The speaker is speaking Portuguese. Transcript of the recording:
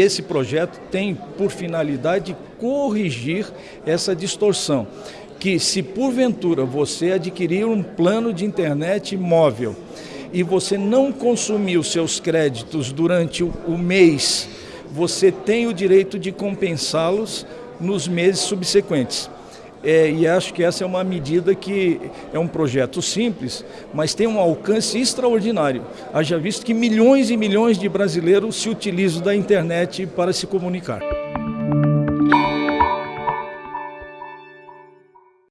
Esse projeto tem por finalidade corrigir essa distorção, que se porventura você adquirir um plano de internet móvel e você não consumir os seus créditos durante o mês, você tem o direito de compensá-los nos meses subsequentes. É, e acho que essa é uma medida que é um projeto simples, mas tem um alcance extraordinário. Haja visto que milhões e milhões de brasileiros se utilizam da internet para se comunicar.